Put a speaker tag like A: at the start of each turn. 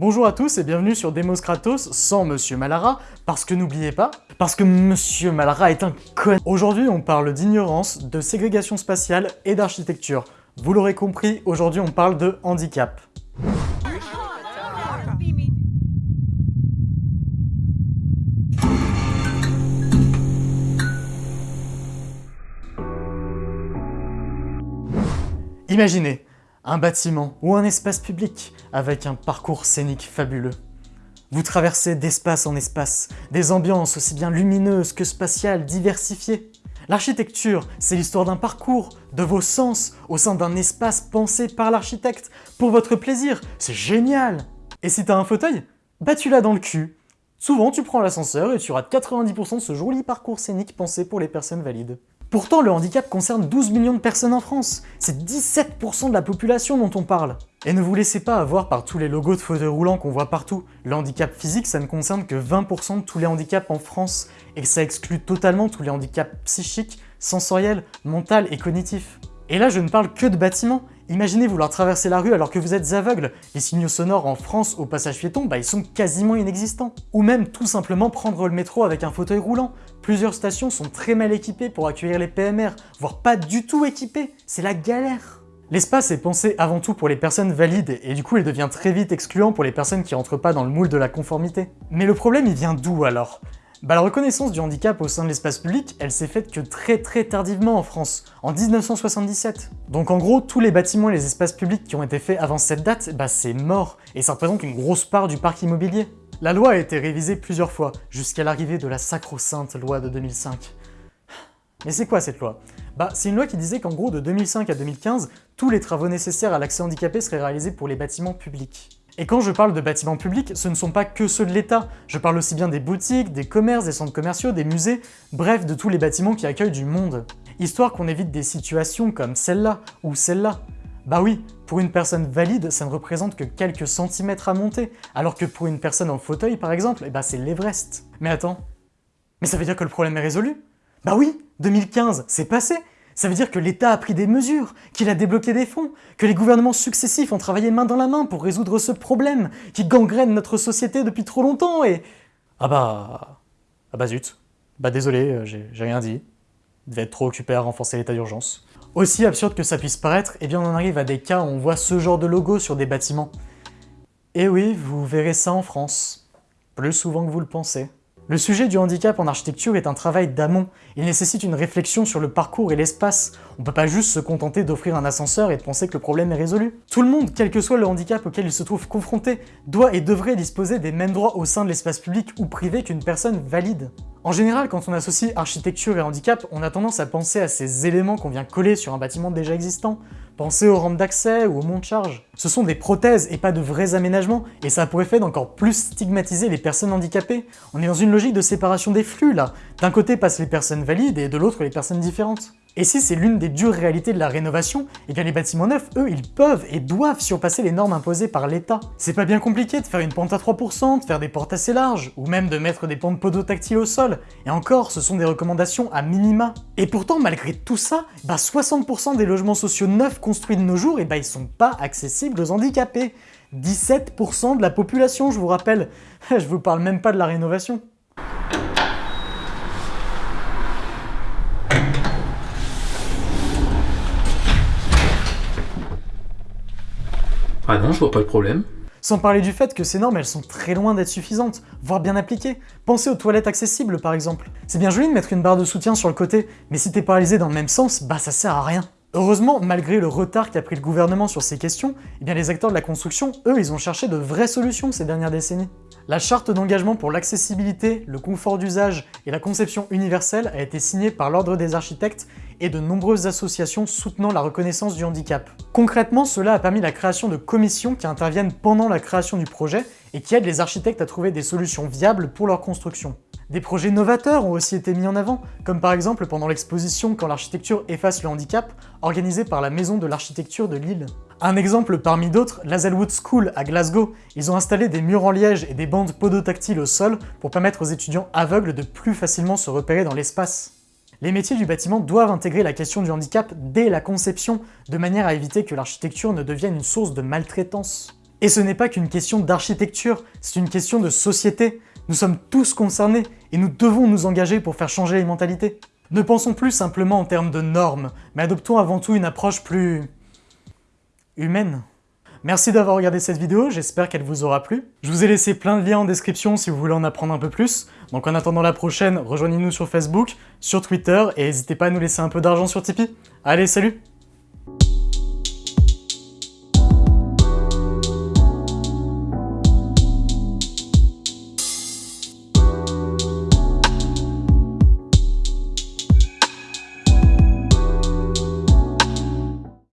A: Bonjour à tous et bienvenue sur Demos Kratos sans Monsieur Malara, parce que n'oubliez pas, parce que Monsieur Malara est un con. Aujourd'hui on parle d'ignorance, de ségrégation spatiale et d'architecture. Vous l'aurez compris, aujourd'hui on parle de handicap. Imaginez, un bâtiment ou un espace public avec un parcours scénique fabuleux. Vous traversez d'espace en espace, des ambiances aussi bien lumineuses que spatiales diversifiées. L'architecture, c'est l'histoire d'un parcours, de vos sens, au sein d'un espace pensé par l'architecte, pour votre plaisir, c'est génial Et si t'as un fauteuil Bah tu l'as dans le cul. Souvent tu prends l'ascenseur et tu rates 90% de ce joli parcours scénique pensé pour les personnes valides. Pourtant, le handicap concerne 12 millions de personnes en France. C'est 17% de la population dont on parle. Et ne vous laissez pas avoir par tous les logos de fauteuils roulants qu'on voit partout. Le handicap physique, ça ne concerne que 20% de tous les handicaps en France, et ça exclut totalement tous les handicaps psychiques, sensoriels, mentaux et cognitifs. Et là, je ne parle que de bâtiments. Imaginez vouloir traverser la rue alors que vous êtes aveugle. Les signaux sonores en France au passage piéton, bah ils sont quasiment inexistants. Ou même tout simplement prendre le métro avec un fauteuil roulant. Plusieurs stations sont très mal équipées pour accueillir les PMR, voire pas du tout équipées. C'est la galère. L'espace est pensé avant tout pour les personnes valides, et du coup il devient très vite excluant pour les personnes qui rentrent pas dans le moule de la conformité. Mais le problème il vient d'où alors? Bah, la reconnaissance du handicap au sein de l'espace public, elle s'est faite que très très tardivement en France, en 1977. Donc en gros, tous les bâtiments et les espaces publics qui ont été faits avant cette date, bah c'est mort, et ça représente une grosse part du parc immobilier. La loi a été révisée plusieurs fois, jusqu'à l'arrivée de la sacro-sainte loi de 2005. Mais c'est quoi cette loi? Bah c'est une loi qui disait qu'en gros de 2005 à 2015, tous les travaux nécessaires à l'accès handicapé seraient réalisés pour les bâtiments publics. Et quand je parle de bâtiments publics, ce ne sont pas que ceux de l'État. Je parle aussi bien des boutiques, des commerces, des centres commerciaux, des musées, bref, de tous les bâtiments qui accueillent du monde. Histoire qu'on évite des situations comme celle-là ou celle-là. Bah oui, pour une personne valide, ça ne représente que quelques centimètres à monter, alors que pour une personne en fauteuil, par exemple, eh bah c'est l'Everest. Mais attends, mais ça veut dire que le problème est résolu? Bah oui, 2015, c'est passé ça veut dire que l'État a pris des mesures, qu'il a débloqué des fonds, que les gouvernements successifs ont travaillé main dans la main pour résoudre ce problème qui gangrène notre société depuis trop longtemps et... Ah bah... Ah bah zut. Bah désolé, euh, j'ai rien dit. Il devait être trop occupé à renforcer l'état d'urgence. Aussi absurde que ça puisse paraître, eh bien on en arrive à des cas où on voit ce genre de logo sur des bâtiments. Et oui, vous verrez ça en France. Plus souvent que vous le pensez. Le sujet du handicap en architecture est un travail d'amont. Il nécessite une réflexion sur le parcours et l'espace. On peut pas juste se contenter d'offrir un ascenseur et de penser que le problème est résolu. Tout le monde, quel que soit le handicap auquel il se trouve confronté, doit et devrait disposer des mêmes droits au sein de l'espace public ou privé qu'une personne valide. En général, quand on associe architecture et handicap, on a tendance à penser à ces éléments qu'on vient coller sur un bâtiment déjà existant, Pensez aux rampes d'accès ou aux monts de charge. Ce sont des prothèses et pas de vrais aménagements, et ça a pour effet d'encore plus stigmatiser les personnes handicapées. On est dans une logique de séparation des flux là. D'un côté passent les personnes valides et de l'autre les personnes différentes. Et si c'est l'une des dures réalités de la rénovation, et bien les bâtiments neufs, eux, ils peuvent et doivent surpasser les normes imposées par l'État. C'est pas bien compliqué de faire une pente à 3%, de faire des portes assez larges, ou même de mettre des pentes podotactiles au sol, et encore, ce sont des recommandations à minima. Et pourtant, malgré tout ça, bah 60% des logements sociaux neufs construits de nos jours, et bah ils sont pas accessibles aux handicapés. 17% de la population, je vous rappelle. je vous parle même pas de la rénovation.
B: Ah non, je vois pas le problème.
A: Sans parler du fait que ces normes, elles sont très loin d'être suffisantes, voire bien appliquées. Pensez aux toilettes accessibles, par exemple. C'est bien joli de mettre une barre de soutien sur le côté, mais si t'es paralysé dans le même sens, bah ça sert à rien. Heureusement, malgré le retard qu'a pris le gouvernement sur ces questions, eh bien les acteurs de la construction, eux, ils ont cherché de vraies solutions ces dernières décennies. La charte d'engagement pour l'accessibilité, le confort d'usage et la conception universelle a été signée par l'Ordre des architectes et de nombreuses associations soutenant la reconnaissance du handicap. Concrètement, cela a permis la création de commissions qui interviennent pendant la création du projet et qui aident les architectes à trouver des solutions viables pour leur construction. Des projets novateurs ont aussi été mis en avant, comme par exemple pendant l'exposition Quand l'architecture efface le handicap, organisée par la Maison de l'Architecture de Lille. Un exemple parmi d'autres, l'Hazelwood School à Glasgow. Ils ont installé des murs en liège et des bandes podotactiles au sol pour permettre aux étudiants aveugles de plus facilement se repérer dans l'espace. Les métiers du bâtiment doivent intégrer la question du handicap dès la conception, de manière à éviter que l'architecture ne devienne une source de maltraitance. Et ce n'est pas qu'une question d'architecture, c'est une question de société. Nous sommes tous concernés et nous devons nous engager pour faire changer les mentalités. Ne pensons plus simplement en termes de normes, mais adoptons avant tout une approche plus... humaine. Merci d'avoir regardé cette vidéo, j'espère qu'elle vous aura plu. Je vous ai laissé plein de liens en description si vous voulez en apprendre un peu plus. Donc en attendant la prochaine, rejoignez-nous sur Facebook, sur Twitter, et n'hésitez pas à nous laisser un peu d'argent sur Tipeee. Allez, salut